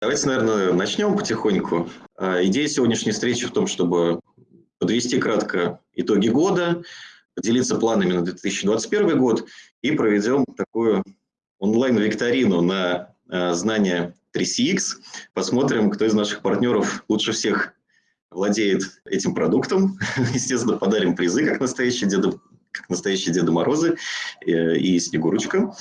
Давайте, наверное, начнем потихоньку. А, идея сегодняшней встречи в том, чтобы подвести кратко итоги года, поделиться планами на 2021 год и проведем такую онлайн-викторину на а, знания 3CX. Посмотрим, кто из наших партнеров лучше всех владеет этим продуктом. Естественно, подарим призы, как настоящие Деда, как настоящие Деда Морозы э, и Снегурочка.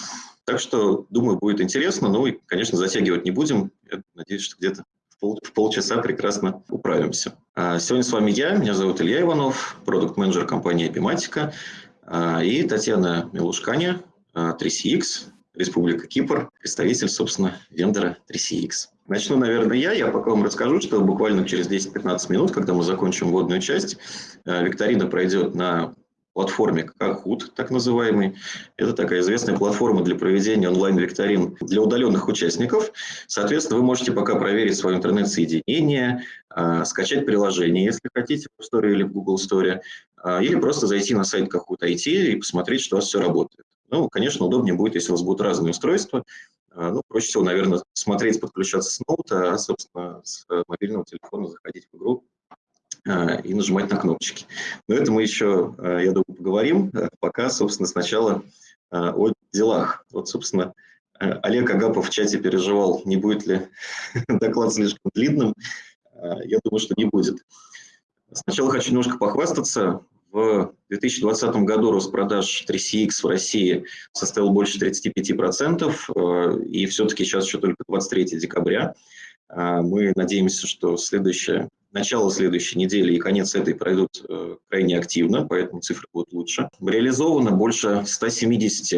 Так что, думаю, будет интересно. Ну и, конечно, затягивать не будем. Я надеюсь, что где-то в, пол, в полчаса прекрасно управимся. А сегодня с вами я, меня зовут Илья Иванов, продукт-менеджер компании Epimatica, а, и Татьяна Милушканя, 3CX, а, Республика Кипр, представитель, собственно, вендора 3CX. Начну, наверное, я. Я пока вам расскажу, что буквально через 10-15 минут, когда мы закончим вводную часть, викторина пройдет на платформе Kahoot, так называемый. Это такая известная платформа для проведения онлайн-викторин для удаленных участников. Соответственно, вы можете пока проверить свое интернет-соединение, а, скачать приложение, если хотите, в Store или в Google Store, а, или просто зайти на сайт Kahoot IT и посмотреть, что у вас все работает. Ну, конечно, удобнее будет, если у вас будут разные устройства. А, ну, проще всего, наверное, смотреть, подключаться с ноута, а, собственно, с мобильного телефона заходить в игру и нажимать на кнопочки. Но это мы еще, э, я думаю, поговорим, э, пока, собственно, сначала о делах. Вот, собственно, Олег Агапов в чате переживал, не будет ли доклад слишком длинным. Я думаю, что не будет. Сначала хочу немножко похвастаться. В 2020 году рост продаж 3CX в России составил больше 35%, и все-таки сейчас еще только 23 декабря. Мы надеемся, что следующее начало следующей недели и конец этой пройдут э, крайне активно, поэтому цифры будут лучше. Реализовано больше 170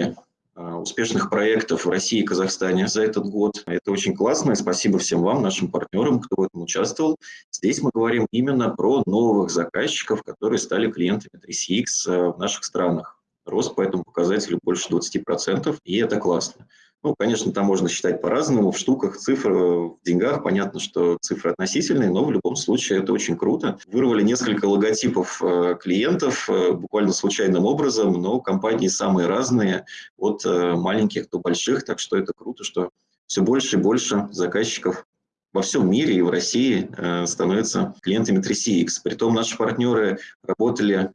э, успешных проектов в России и Казахстане за этот год. Это очень классно, и спасибо всем вам, нашим партнерам, кто в этом участвовал. Здесь мы говорим именно про новых заказчиков, которые стали клиентами 3CX э, в наших странах. Рост по этому показателю больше 20%, и это классно. Ну, конечно, там можно считать по-разному, в штуках, цифр, в деньгах. Понятно, что цифры относительные, но в любом случае это очень круто. Вырвали несколько логотипов э, клиентов э, буквально случайным образом, но компании самые разные, от э, маленьких до больших, так что это круто, что все больше и больше заказчиков во всем мире и в России становятся клиентами 3CX. Притом наши партнеры работали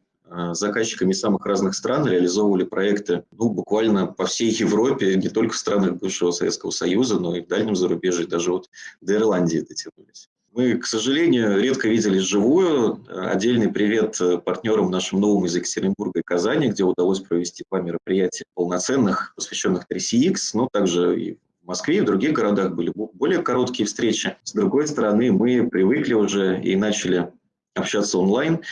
заказчиками самых разных стран, реализовывали проекты ну, буквально по всей Европе, не только в странах бывшего Советского Союза, но и в дальнем зарубежье, даже вот до Ирландии дотянулись. Мы, к сожалению, редко виделись вживую. Отдельный привет партнерам нашим новым из Екатеринбурга и Казани, где удалось провести два мероприятия полноценных, посвященных 3CX, но также и в Москве и в других городах были более короткие встречи. С другой стороны, мы привыкли уже и начали общаться онлайн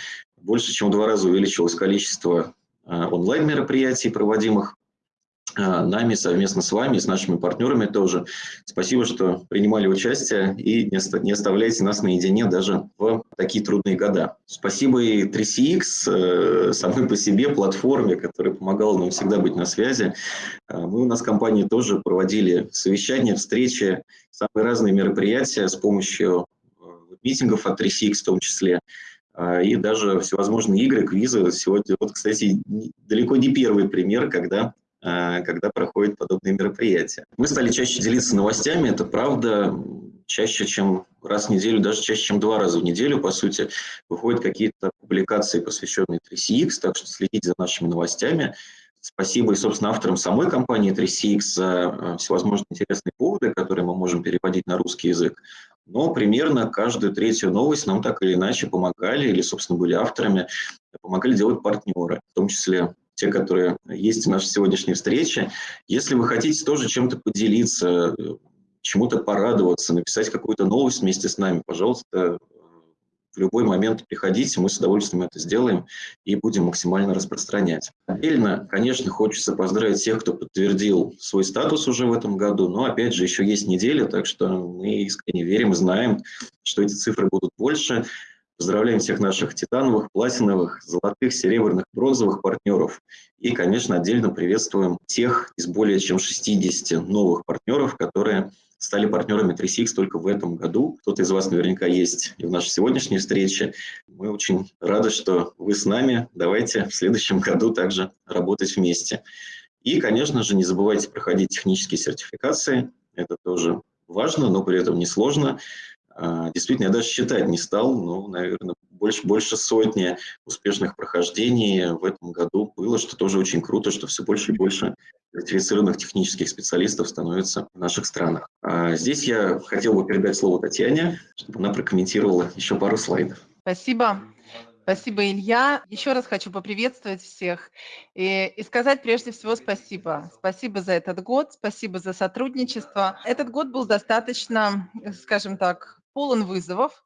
больше чем в два раза увеличилось количество а, онлайн-мероприятий, проводимых а, нами совместно с вами, с нашими партнерами тоже. Спасибо, что принимали участие и не оставляйте нас наедине даже в такие трудные года. Спасибо и 3CX, э, самой по себе платформе, которая помогала нам всегда быть на связи. Мы у нас в компании тоже проводили совещания, встречи, самые разные мероприятия с помощью э, митингов от 3CX в том числе. А, и даже всевозможные игры, квизы. Сегодня, вот, кстати, далеко не первый пример, когда а, когда проходят подобные мероприятия. Мы стали чаще делиться новостями, это правда, чаще, чем раз в неделю, даже чаще, чем два раза в неделю, по сути, выходят какие-то публикации, посвященные 3CX, так что следите за нашими новостями. Спасибо и, собственно, авторам самой компании 3CX за а, всевозможные интересные поводы, которые мы можем переводить на русский язык но примерно каждую третью новость нам так или иначе помогали, или, собственно, были авторами, помогали делать партнеры, в том числе те, которые есть в нашей сегодняшней встрече. Если вы хотите тоже чем-то поделиться, чему-то порадоваться, написать какую-то новость вместе с нами, пожалуйста, в любой момент приходите, мы с удовольствием это сделаем и будем максимально распространять. Отдельно, конечно, хочется поздравить тех, кто подтвердил свой статус уже в этом году, но, опять же, еще есть неделя, так что мы искренне верим и знаем, что эти цифры будут больше. Поздравляем всех наших титановых, платиновых, золотых, серебряных, бронзовых партнеров. И, конечно, отдельно приветствуем тех из более чем 60 новых партнеров, которые стали партнерами 3CX только в этом году. Кто-то из вас наверняка есть и в нашей сегодняшней встрече. Мы очень рады, что вы с нами. Давайте в следующем году также работать вместе. И, конечно же, не забывайте проходить технические сертификации. Это тоже важно, но при этом несложно. А, действительно, я даже считать не стал, но, наверное, больше, больше сотни успешных прохождений в этом году было, что тоже очень круто, что все больше и больше сертифицированных технических специалистов становится в наших странах. А здесь я хотел бы передать слово Татьяне, чтобы она прокомментировала еще пару слайдов. Спасибо. Спасибо, Илья. Еще раз хочу поприветствовать всех и, и сказать прежде всего спасибо. Спасибо за этот год, спасибо за сотрудничество. Этот год был достаточно, скажем так, полон вызовов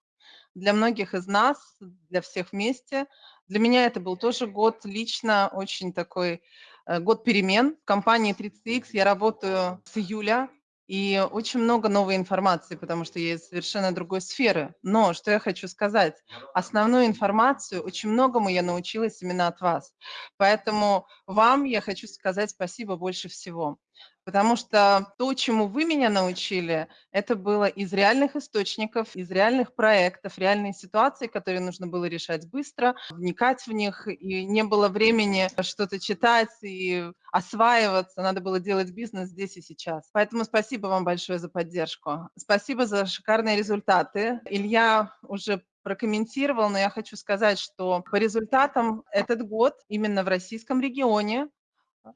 для многих из нас, для всех вместе. Для меня это был тоже год лично очень такой э, год перемен. В компании 30X я работаю с июля и очень много новой информации, потому что я из совершенно другой сферы. Но что я хочу сказать, основную информацию, очень многому я научилась именно от вас. Поэтому вам я хочу сказать спасибо больше всего потому что то, чему вы меня научили, это было из реальных источников, из реальных проектов, реальные ситуации, которые нужно было решать быстро, вникать в них, и не было времени что-то читать и осваиваться, надо было делать бизнес здесь и сейчас. Поэтому спасибо вам большое за поддержку. Спасибо за шикарные результаты. Илья уже прокомментировал, но я хочу сказать, что по результатам этот год именно в российском регионе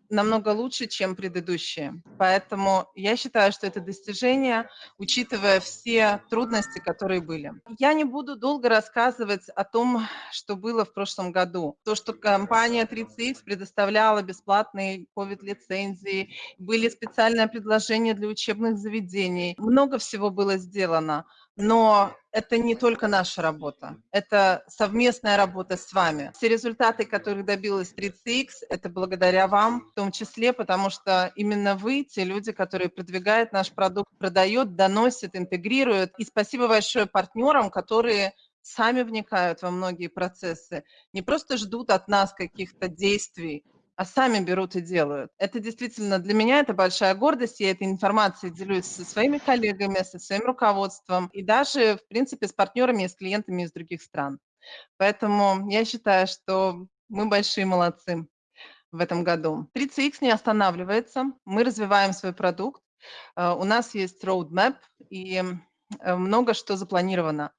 намного лучше, чем предыдущие. Поэтому я считаю, что это достижение, учитывая все трудности, которые были. Я не буду долго рассказывать о том, что было в прошлом году. То, что компания 30X предоставляла бесплатные COVID-лицензии, были специальные предложения для учебных заведений. Много всего было сделано. Но это не только наша работа, это совместная работа с вами. Все результаты, которые добилась 30X, это благодаря вам, в том числе, потому что именно вы те люди, которые продвигают наш продукт, продают, доносят, интегрируют. И спасибо большое партнерам, которые сами вникают во многие процессы, не просто ждут от нас каких-то действий, а сами берут и делают. Это действительно для меня это большая гордость. Я этой информацией делюсь со своими коллегами, со своим руководством и даже, в принципе, с партнерами и с клиентами из других стран. Поэтому я считаю, что мы большие молодцы в этом году. 30X не останавливается. Мы развиваем свой продукт. Э, у нас есть roadmap и э, много что запланировано.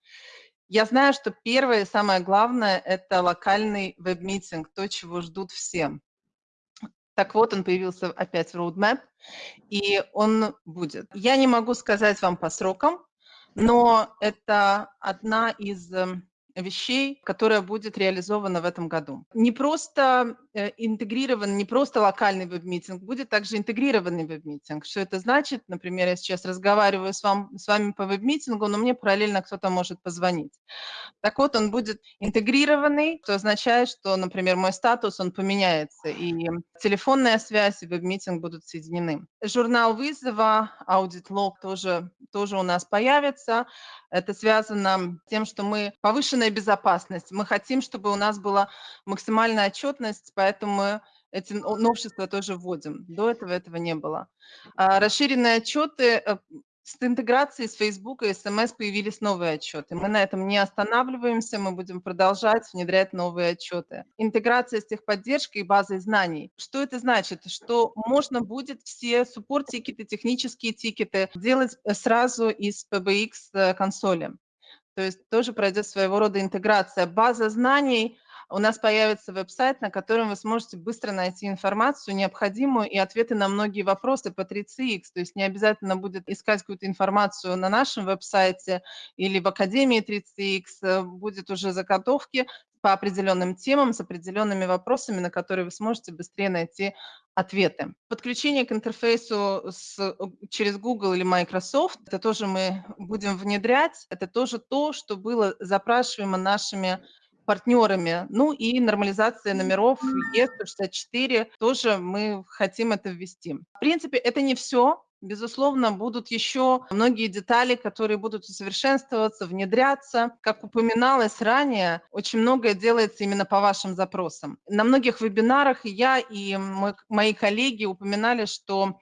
Я знаю, что первое и самое главное – это локальный веб-митинг, то, чего ждут все. Так вот, он появился опять в roadmap, и он будет. Я не могу сказать вам по срокам, но это одна из эм, вещей, которая будет реализована в этом году. Не просто э, интегрирован, не просто локальный веб-митинг, будет также интегрированный веб-митинг. Что это значит? Например, я сейчас разговариваю с, вам, с вами по веб-митингу, но мне параллельно кто-то может позвонить. Так вот, он будет интегрированный, что означает, что, например, мой статус, он поменяется, и телефонная связь и веб-митинг будут соединены. Журнал вызова, аудит-лог тоже, тоже у нас появится. Это связано с тем, что мы повышенная безопасность. Мы хотим, чтобы у нас была максимальная отчетность, поэтому мы эти новшества тоже вводим. До этого этого не было. А, расширенные отчеты э, с интеграцией с Facebook и SMS появились новые отчеты. Мы на этом не останавливаемся, мы будем продолжать внедрять новые отчеты. Интеграция с техподдержкой и базой знаний. Что это значит? Что можно будет все суппорт-тикеты, технические тикеты делать э, сразу из PBX э, консоли. То есть тоже пройдет своего рода интеграция. База знаний у нас появится веб-сайт, на котором вы сможете быстро найти информацию необходимую и ответы на многие вопросы по 3CX. То есть не обязательно будет искать какую-то информацию на нашем веб-сайте или в Академии 3CX. Э, будет уже заготовки по определенным темам с определенными вопросами, на которые вы сможете быстрее найти ответы. Подключение к интерфейсу с, э, через Google или Microsoft, это тоже мы будем внедрять, это тоже то, что было запрашиваемо нашими партнерами. Ну и нормализация номеров Е164 тоже мы хотим это ввести. В принципе, это не все. Безусловно, будут еще многие детали, которые будут усовершенствоваться, внедряться. Как упоминалось ранее, очень многое делается именно по вашим запросам. На многих вебинарах я и мои коллеги упоминали, что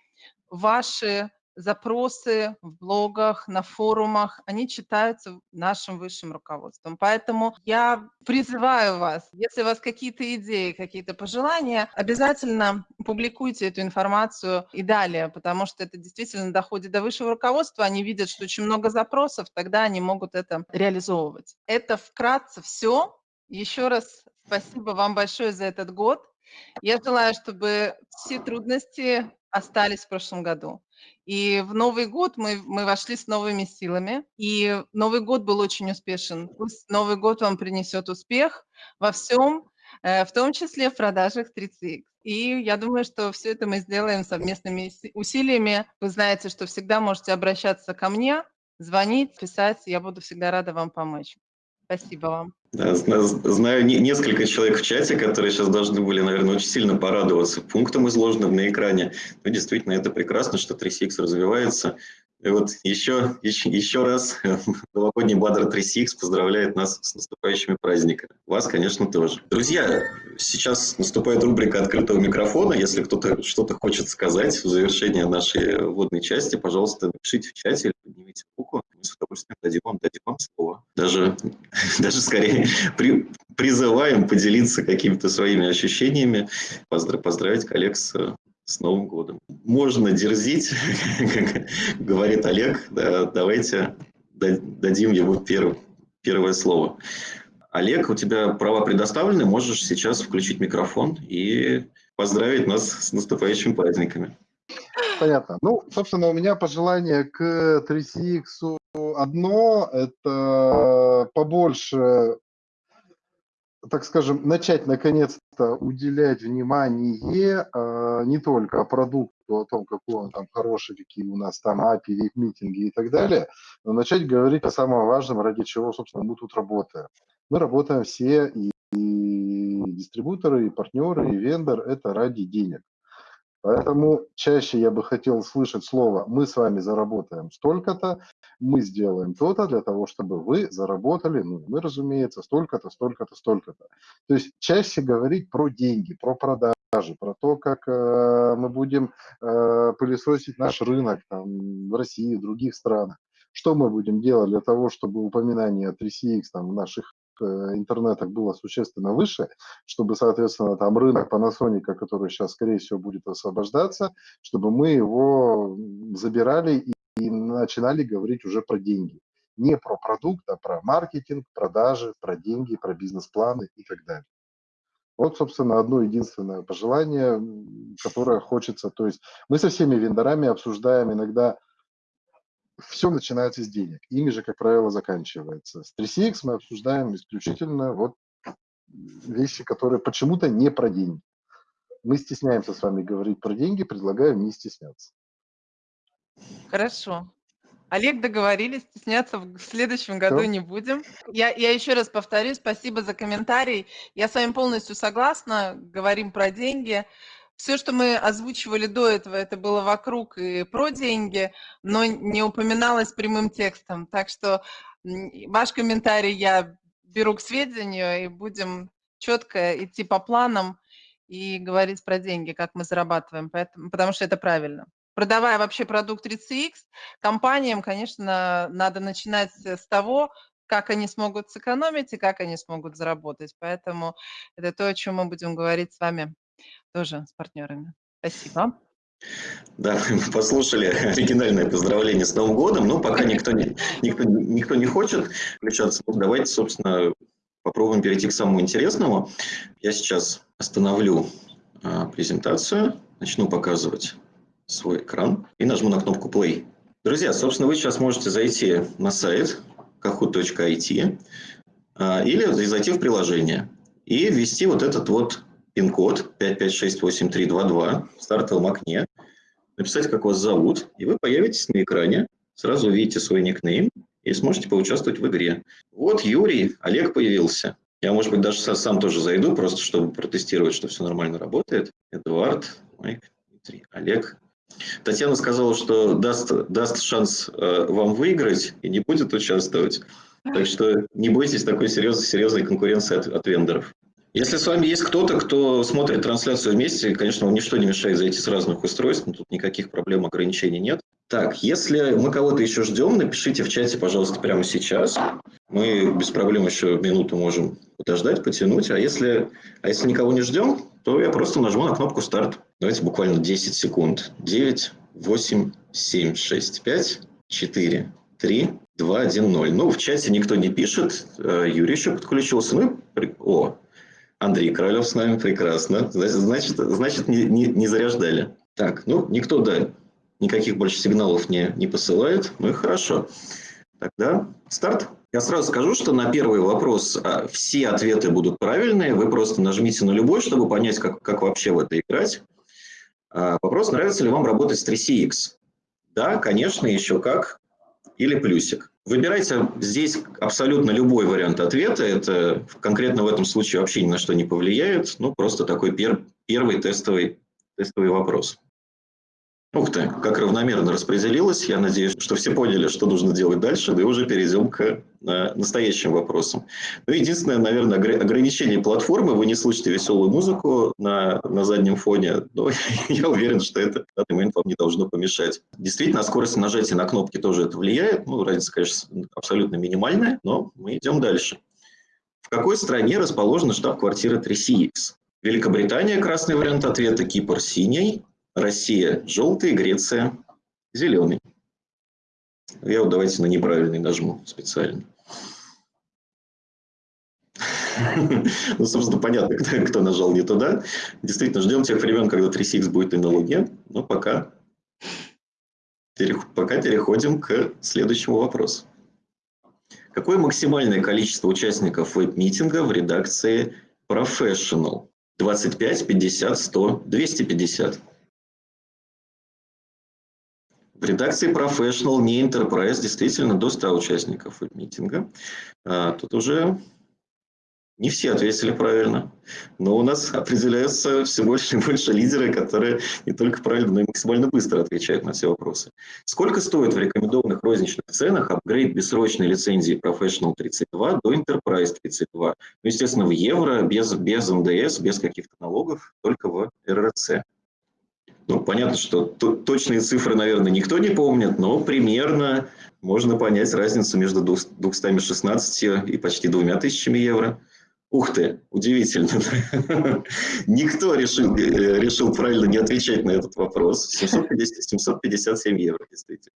ваши запросы в блогах, на форумах, они читаются нашим высшим руководством. Поэтому я призываю вас, если у вас какие-то идеи, какие-то пожелания, обязательно публикуйте эту информацию и далее, потому что это действительно доходит до высшего руководства, они видят, что очень много запросов, тогда они могут это реализовывать. Это вкратце все. Еще раз спасибо вам большое за этот год. Я желаю, чтобы все трудности остались в прошлом году. И в Новый год мы, мы вошли с новыми силами, и Новый год был очень успешен. Пусть Новый год вам принесет успех во всем, э, в том числе в продажах 30X. И я думаю, что все это мы сделаем совместными усилиями. Вы знаете, что всегда можете обращаться ко мне, звонить, писать. Я буду всегда рада вам помочь. Спасибо вам. Знаю несколько человек в чате, которые сейчас должны были, наверное, очень сильно порадоваться пунктам, изложенным на экране. Но действительно, это прекрасно, что 3CX развивается. И вот еще, еще, еще раз новогодний Бадр 3CX поздравляет нас с наступающими праздниками. Вас, конечно, тоже. Друзья, сейчас наступает рубрика открытого микрофона. Если кто-то что-то хочет сказать в завершение нашей вводной части, пожалуйста, напишите в чате или поднимите руку. Мы с удовольствием дадим вам, дадим вам слово. Даже, даже скорее при, призываем поделиться какими-то своими ощущениями, поздрав, поздравить коллег с с Новым годом. Можно дерзить, как говорит Олег, да, давайте дадим ему первое, первое слово. Олег, у тебя права предоставлены, можешь сейчас включить микрофон и поздравить нас с наступающими праздниками. Понятно. Ну, собственно, у меня пожелание к 3CX одно, это побольше так скажем, начать наконец-то уделять внимание э, не только продукту, о том, какой он там хороший, какие у нас там API, митинги и так далее, но начать говорить о самом важном, ради чего, собственно, мы тут работаем. Мы работаем все, и, и дистрибуторы, и партнеры, и вендор, это ради денег. Поэтому чаще я бы хотел слышать слово «мы с вами заработаем столько-то», «мы сделаем то-то для того, чтобы вы заработали», ну, мы, разумеется, столько-то, столько-то, столько-то. То есть чаще говорить про деньги, про продажи, про то, как э, мы будем э, пылесосить наш рынок там, в России, в других странах. Что мы будем делать для того, чтобы упоминание 3CX там, в наших интернетах было существенно выше, чтобы, соответственно, там рынок Panasonic, который сейчас, скорее всего, будет освобождаться, чтобы мы его забирали и, и начинали говорить уже про деньги. Не про продукт, а про маркетинг, продажи, про деньги, про бизнес-планы и так далее. Вот, собственно, одно единственное пожелание, которое хочется. То есть мы со всеми вендорами обсуждаем иногда все начинается с денег. Ими же, как правило, заканчивается. С 3CX мы обсуждаем исключительно вот вещи, которые почему-то не про деньги. Мы стесняемся с вами говорить про деньги, предлагаем не стесняться. Хорошо. Олег, договорились, стесняться в следующем году Все. не будем. Я, я еще раз повторюсь, спасибо за комментарий. Я с вами полностью согласна, говорим про деньги. Все, что мы озвучивали до этого, это было вокруг и про деньги, но не упоминалось прямым текстом. Так что ваш комментарий я беру к сведению и будем четко идти по планам и говорить про деньги, как мы зарабатываем, поэтому, потому что это правильно. Продавая вообще продукт 3CX, компаниям, конечно, надо начинать с того, как они смогут сэкономить и как они смогут заработать. Поэтому это то, о чем мы будем говорить с вами тоже с партнерами. Спасибо. Да, мы послушали оригинальное поздравление с Новым годом, но пока никто не, никто, никто не хочет включаться. Давайте, собственно, попробуем перейти к самому интересному. Я сейчас остановлю а, презентацию, начну показывать свой экран и нажму на кнопку Play. Друзья, собственно, вы сейчас можете зайти на сайт kahoot.it а, или зайти в приложение и ввести вот этот вот пин-код 5568322 в стартовом окне, написать, как вас зовут, и вы появитесь на экране, сразу увидите свой никнейм и сможете поучаствовать в игре. Вот Юрий, Олег появился. Я, может быть, даже сам тоже зайду, просто чтобы протестировать, что все нормально работает. Эдуард, Майк, Дмитрий, Олег. Татьяна сказала, что даст, даст шанс э, вам выиграть и не будет участвовать. Так что не бойтесь такой серьезной, серьезной конкуренции от, от вендоров. Если с вами есть кто-то, кто смотрит трансляцию вместе, конечно, вам ничто не мешает зайти с разных устройств, но тут никаких проблем, ограничений нет. Так, если мы кого-то еще ждем, напишите в чате, пожалуйста, прямо сейчас. Мы без проблем еще минуту можем подождать, потянуть. А если, а если никого не ждем, то я просто нажму на кнопку «Старт». Давайте буквально 10 секунд. 9, 8, 7, 6, 5, 4, 3, 2, 1, 0. Ну, в чате никто не пишет. Э, Юрий еще подключился. Ну, о, Андрей Королев с нами, прекрасно. Значит, значит не, не, не заряждали. Так, ну, никто, да, никаких больше сигналов не, не посылает. Ну и хорошо. Тогда старт. Я сразу скажу, что на первый вопрос а, все ответы будут правильные. Вы просто нажмите на любой, чтобы понять, как, как вообще в это играть. А, вопрос, нравится ли вам работать с 3CX? Да, конечно, еще как. Или плюсик. Выбирайте здесь абсолютно любой вариант ответа. Это конкретно в этом случае вообще ни на что не повлияет. Ну, просто такой пер, первый тестовый, тестовый вопрос. Ух ты, как равномерно распределилось. Я надеюсь, что все поняли, что нужно делать дальше, да и уже перейдем к э, настоящим вопросам. Ну, единственное, наверное, ограничение платформы. Вы не слышите веселую музыку на, на заднем фоне, но я уверен, что это в данный момент вам не должно помешать. Действительно, скорость нажатия на кнопки тоже это влияет. Ну, разница, конечно, абсолютно минимальная, но мы идем дальше. В какой стране расположена штаб-квартира 3CX? Великобритания – красный вариант ответа, Кипр – синий, Россия – желтый, Греция – зеленый. Я вот давайте на неправильный нажму специально. Ну, собственно, понятно, кто, кто нажал не туда. Действительно, ждем тех времен, когда 3CX будет и на Луне, но пока, пока переходим к следующему вопросу. Какое максимальное количество участников веб-митинга в редакции Professional? 25, 50, 100, 250. В редакции Professional, не Enterprise, действительно до 100 участников митинга. А, тут уже не все ответили правильно, но у нас определяются все больше и больше лидеры, которые не только правильно, но и максимально быстро отвечают на все вопросы. Сколько стоит в рекомендованных розничных ценах апгрейд бессрочной лицензии Professional 32 до Enterprise 32? Ну, естественно, в евро, без, без НДС, без каких-то налогов, только в РРЦ. Ну, понятно, что точные цифры, наверное, никто не помнит, но примерно можно понять разницу между 216 и почти двумя тысячами евро. Ух ты, удивительно. Никто решил, э, решил правильно не отвечать на этот вопрос. 750, 757 евро, действительно.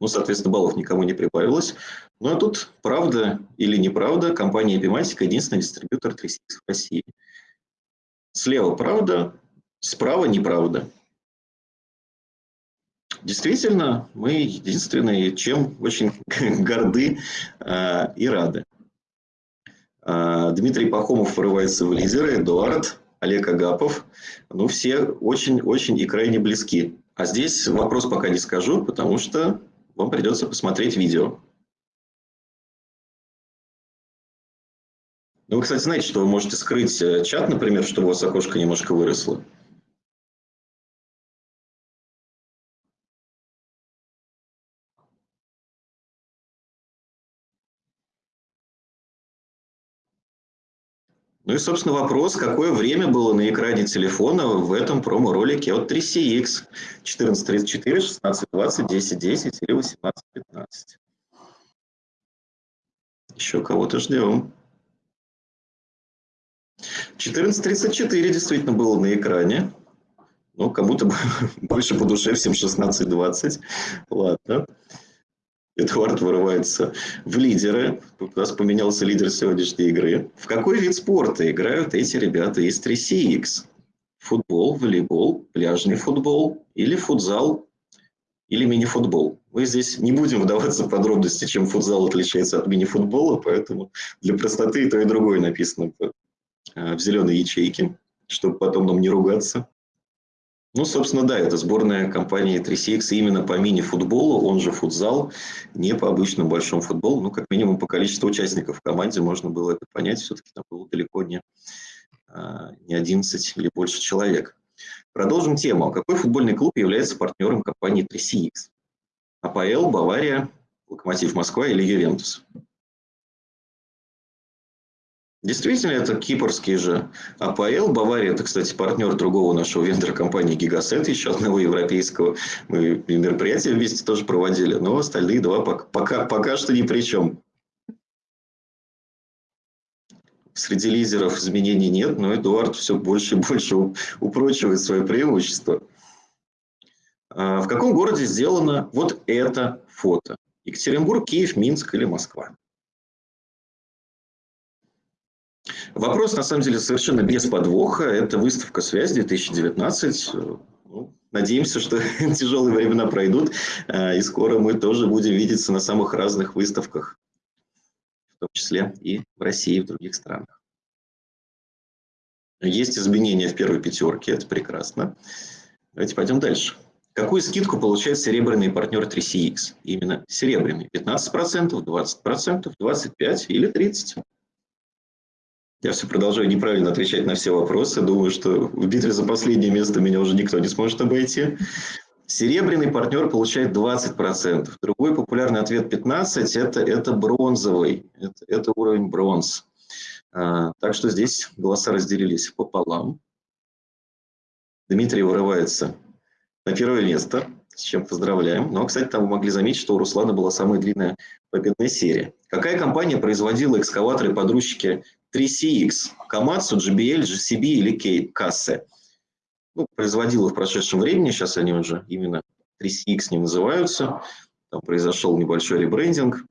Ну, соответственно, баллов никому не прибавилось. Ну, а тут правда или неправда, компания Epimatic единственный дистрибьютор 3CX в России. Слева правда, справа неправда. Действительно, мы единственные, чем очень горды э, и рады. Э, Дмитрий Пахомов вырывается в лидеры, Эдуард, Олег Агапов. Ну, все очень-очень и крайне близки. А здесь вопрос пока не скажу, потому что вам придется посмотреть видео. Ну, вы, кстати, знаете, что вы можете скрыть э, чат, например, чтобы у вас окошко немножко выросло. Ну и, собственно, вопрос, какое время было на экране телефона в этом промо-ролике от 3CX 1434, 1620, 1010 или 1815. Еще кого-то ждем. 1434 действительно было на экране. Ну, кому-то больше по душе, всем 16-20. Ладно. Эдуард вырывается в лидеры. У нас поменялся лидер сегодняшней игры. В какой вид спорта играют эти ребята из 3CX? Футбол, волейбол, пляжный футбол или футзал или мини-футбол. Мы здесь не будем вдаваться в подробности, чем футзал отличается от мини-футбола, поэтому для простоты и то, и другое написано в, э, зеленой ячейке, чтобы потом нам не ругаться. Ну, собственно, да, это сборная компании 3CX именно по мини-футболу, он же футзал, не по обычному большому футболу. Ну, как минимум по количеству участников в команде можно было это понять. Все-таки там было далеко не, а, не 11 или больше человек. Продолжим тему. Какой футбольный клуб является партнером компании 3CX? АПЛ, Бавария, Локомотив Москва или Ювентус? Действительно, это кипрский же АПЛ. Бавария, это, кстати, партнер другого нашего вендора компании Гигасет, еще одного европейского. Мы мероприятия вместе тоже проводили, но остальные два пока, пока, пока что ни при чем. Среди лидеров изменений нет, но Эдуард все больше и больше упрочивает свое преимущество. А, в каком городе сделано вот это фото? Екатеринбург, Киев, Минск или Москва? Вопрос, на самом деле, совершенно без подвоха. Это выставка «Связь 2019». Ну, надеемся, что тяжелые времена пройдут, а, и скоро мы тоже будем видеться на самых разных выставках, в том числе и в России, и в других странах. Есть изменения в первой пятерке, это прекрасно. Давайте пойдем дальше. Какую скидку получает серебряный партнер 3CX? Именно серебряный. 15%, 20%, 25% или 30%? Я все продолжаю неправильно отвечать на все вопросы. Думаю, что в битве за последнее место меня уже никто не сможет обойти. Серебряный партнер получает 20%. Другой популярный ответ 15% это, это бронзовый. Это, это уровень бронз. А, так что здесь голоса разделились пополам. Дмитрий вырывается на первое место, с чем поздравляем. Но, кстати, там вы могли заметить, что у Руслана была самая длинная победная серия. Какая компания производила экскаваторы-подручники 3CX, Komatsu, JBL, GCB или Kase. Ну, производила в прошедшем времени, сейчас они уже именно 3CX не называются. Там произошел небольшой ребрендинг.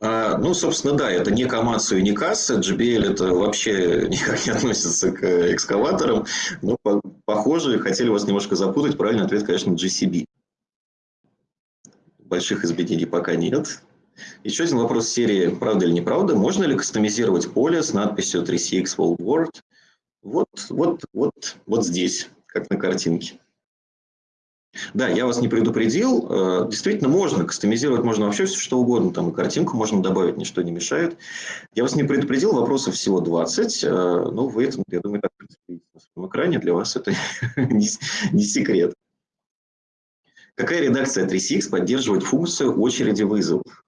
А, ну, собственно, да, это не и не Kase. JBL это вообще никак не относится к экскаваторам. Но по похоже, хотели вас немножко запутать. Правильный ответ, конечно, GCB. Больших изменений пока нет. Еще один вопрос серии «Правда или неправда?» Можно ли кастомизировать поле с надписью 3CX World World? Вот, вот, вот, вот здесь, как на картинке. Да, я вас не предупредил. Э, действительно, можно кастомизировать, можно вообще все что угодно. Там и картинку можно добавить, ничто не мешает. Я вас не предупредил, вопросов всего 20. Э, ну, вы это, я думаю, так на своем экране. Для вас это не, не секрет. Какая редакция 3CX поддерживает функцию очереди вызовов?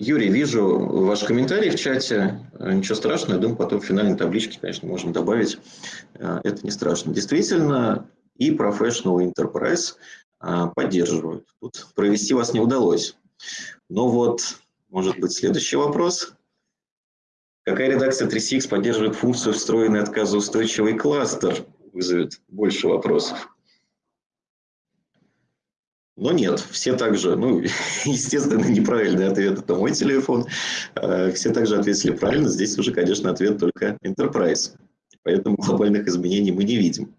Юрий, вижу ваш комментарий в чате. Э, ничего страшного, я думаю, потом в финальной табличке, конечно, можем добавить. Э, это не страшно. Действительно, и Professional Enterprise э, поддерживают. Тут провести вас не удалось. Но вот, может быть, следующий вопрос. Какая редакция 3CX поддерживает функцию встроенный отказоустойчивый кластер? Вызовет больше вопросов. Но нет, все также, ну, естественно, неправильный ответ – это мой телефон. А, все также ответили правильно. Здесь уже, конечно, ответ только Enterprise. Поэтому глобальных изменений мы не видим.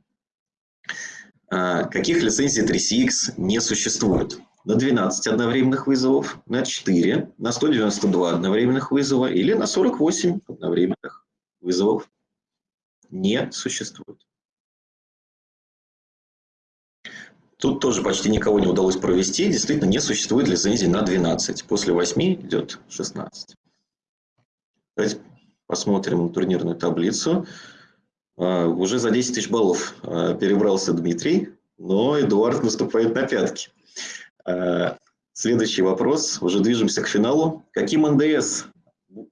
А, каких лицензий 3CX не существует? На 12 одновременных вызовов, на 4, на 192 одновременных вызова или на 48 одновременных вызовов не существует. Тут тоже почти никого не удалось провести. Действительно, не существует лицензии на 12. После 8 идет 16. Давайте посмотрим турнирную таблицу. А, уже за 10 тысяч баллов а, перебрался Дмитрий, но Эдуард наступает на пятки. А, следующий вопрос. Уже движемся к финалу. Каким НДС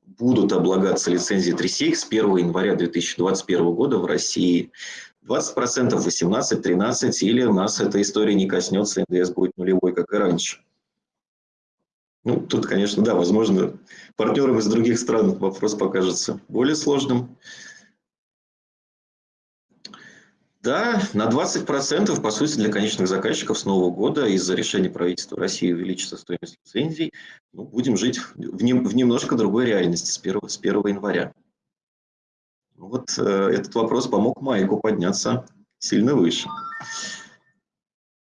будут облагаться лицензии 3CX с 1 января 2021 года в России? 20%, 18, 13, или у нас эта история не коснется, НДС будет нулевой, как и раньше. Ну, тут, конечно, да, возможно, партнерам из других стран вопрос покажется более сложным. Да, на 20%, по сути, для конечных заказчиков с Нового года из-за решения правительства России увеличится стоимость лицензий. Ну, будем жить в, не, в немножко другой реальности с 1, с 1 января. Вот э, этот вопрос помог Майку подняться сильно выше.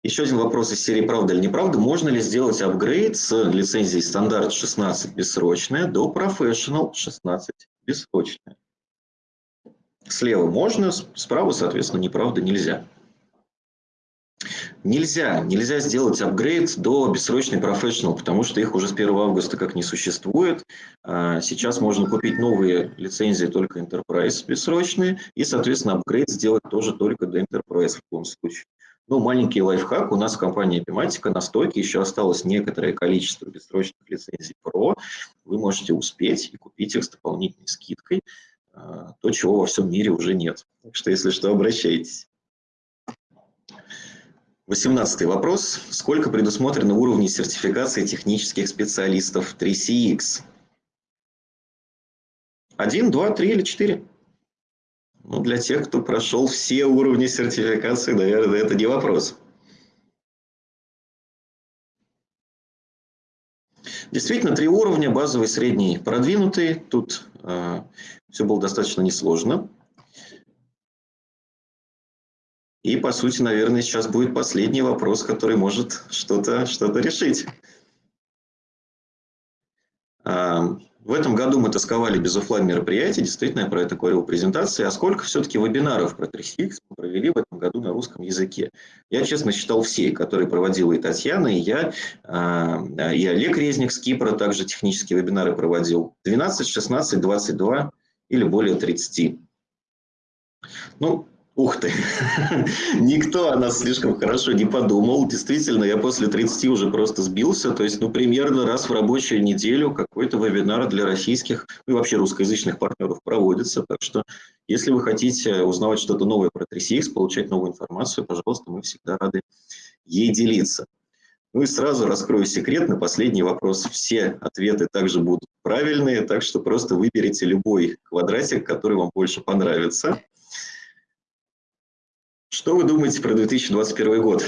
Еще один вопрос из серии «Правда или неправда». Можно ли сделать апгрейд с лицензией стандарт 16 бессрочная до Professional 16 бессрочная? Слева можно, справа, соответственно, неправда нельзя. Нельзя, нельзя сделать апгрейд до бессрочной Professional, потому что их уже с 1 августа как не существует. А, сейчас можно купить новые лицензии только Enterprise бессрочные, и, соответственно, апгрейд сделать тоже только до Enterprise в любом случае. Ну, маленький лайфхак. У нас в компании Epimatica на стойке еще осталось некоторое количество бессрочных лицензий Pro. вы можете успеть и купить их с дополнительной скидкой, то, чего во всем мире уже нет. Так что, если что, обращайтесь. Восемнадцатый вопрос. Сколько предусмотрено уровней сертификации технических специалистов 3CX? Один, два, три или четыре? Ну, для тех, кто прошел все уровни сертификации, наверное, это не вопрос. Действительно, три уровня, базовый, средний, продвинутый. Тут э, все было достаточно несложно. И, по сути, наверное, сейчас будет последний вопрос, который может что-то что, -то, решить. В этом году мы тосковали без офлайн мероприятий, действительно, я про это говорил в презентации. А сколько все-таки вебинаров про 3CX мы провели в этом году на русском языке? Я, честно, считал все, которые проводила и Татьяна, и я, а, и Олег Резник с Кипра также технические вебинары проводил. 12, 16, 22 или более 30. Ну, Ух ты, никто о нас слишком хорошо не подумал. Действительно, я после 30 уже просто сбился. То есть, ну, примерно раз в рабочую неделю какой-то вебинар для российских ну, и вообще русскоязычных партнеров проводится. Так что, если вы хотите узнавать что-то новое про 3CX, получать новую информацию, пожалуйста, мы всегда рады ей делиться. Ну и сразу раскрою секрет на последний вопрос. Все ответы также будут правильные, так что просто выберите любой квадратик, который вам больше понравится. Что вы думаете про 2021 год?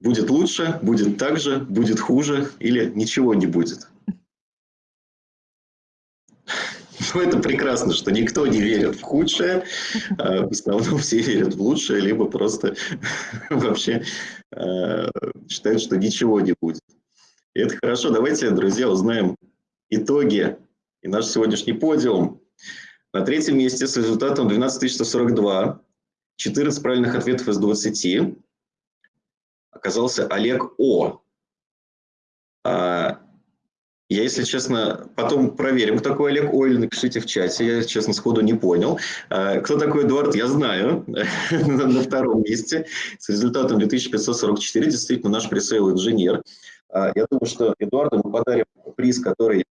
Будет лучше, будет так же, будет хуже или ничего не будет? Ну, это прекрасно, что никто не верит в худшее, а в основном все верят в лучшее, либо просто вообще э, считают, что ничего не будет. И это хорошо. Давайте, друзья, узнаем итоги и наш сегодняшний подиум. На третьем месте с результатом 12142, 14 правильных ответов из 20, оказался Олег О. А, я, если честно, потом проверим, кто такой Олег О, или напишите в чате, я, честно, сходу не понял. А, кто такой Эдуард, я знаю, на втором месте с результатом 2544, действительно наш пресейл-инженер. А, я думаю, что Эдуарду мы подарим приз, который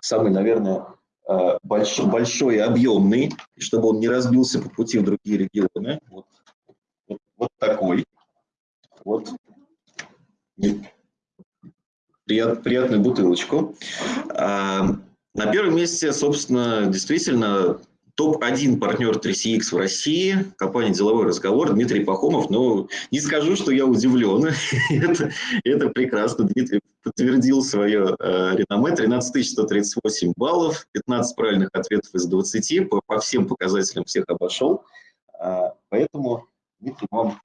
самый, наверное, большой, большой и объемный, чтобы он не разбился по пути в другие регионы. Вот, вот, вот такой. Вот. Прият, приятную бутылочку. А, на первом месте, собственно, действительно топ-1 партнер 3CX в России, компания «Деловой разговор» Дмитрий Пахомов. Но не скажу, что я удивлен. это, это прекрасно. Дмитрий подтвердил свое э, реноме. 13 138 баллов, 15 правильных ответов из 20. По, по всем показателям всех обошел. А, поэтому, Дмитрий, вам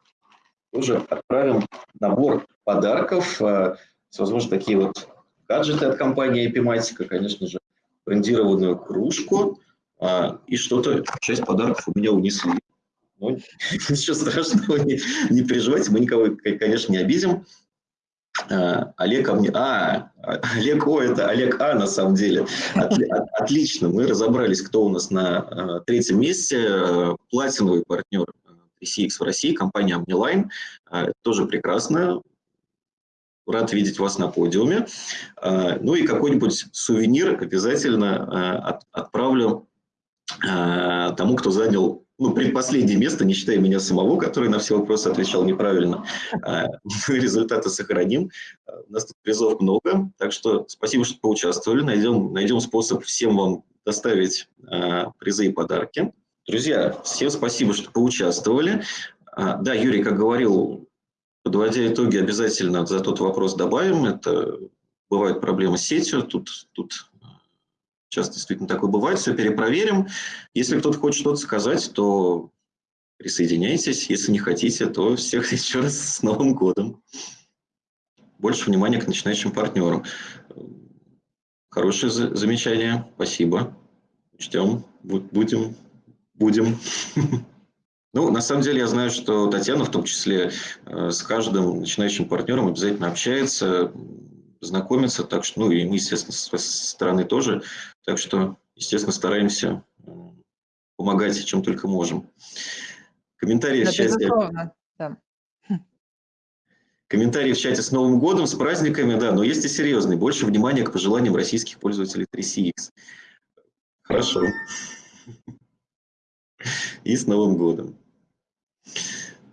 тоже отправим набор подарков. А, возможно, такие вот гаджеты от компании Epimatica, конечно же, брендированную кружку – а, и что-то, часть подарков у меня унесли. Ну, ничего страшного, не, не переживайте, мы никого, конечно, не обидим. А, Олег а. А, Олег О, это Олег А на самом деле. Отли, отлично, мы разобрались, кто у нас на а, третьем месте. Платиновый партнер 3CX в России, компания Omniline. А, тоже прекрасно. Рад видеть вас на подиуме. Ну и какой-нибудь сувенир обязательно от, отправлю тому, кто занял ну, предпоследнее место, не считая меня самого, который на все вопросы отвечал неправильно. А, результаты сохраним. У нас тут призов много, так что спасибо, что поучаствовали. Найдем, найдем способ всем вам доставить а, призы и подарки. Друзья, всем спасибо, что поучаствовали. Да, Юрий, как говорил, подводя итоги, обязательно за тот вопрос добавим. Это бывают проблемы с сетью, тут, тут Сейчас действительно такое бывает, все перепроверим. Если кто-то хочет что-то сказать, то присоединяйтесь. Если не хотите, то всех еще раз с Новым годом. Больше внимания к начинающим партнерам. Хорошее замечание, спасибо. Учтем, будем, будем. Ну, на самом деле, я знаю, что Татьяна в том числе э, с каждым начинающим партнером обязательно общается, знакомиться, так что, ну и мы, естественно, с стороны тоже, так что, естественно, стараемся помогать, чем только можем. Комментарии да, в чате. Да. комментарии в чате с Новым годом, с праздниками, да, но есть и серьезные. Больше внимания к пожеланиям российских пользователей 3CX. Хорошо. И с Новым годом.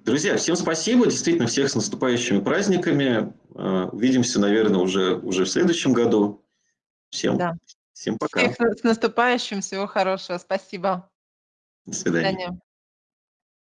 Друзья, всем спасибо, действительно, всех с наступающими праздниками. Э, увидимся, наверное, уже, уже в следующем году. Всем, да. всем пока. Всех с наступающим, всего хорошего, спасибо. До свидания. До свидания.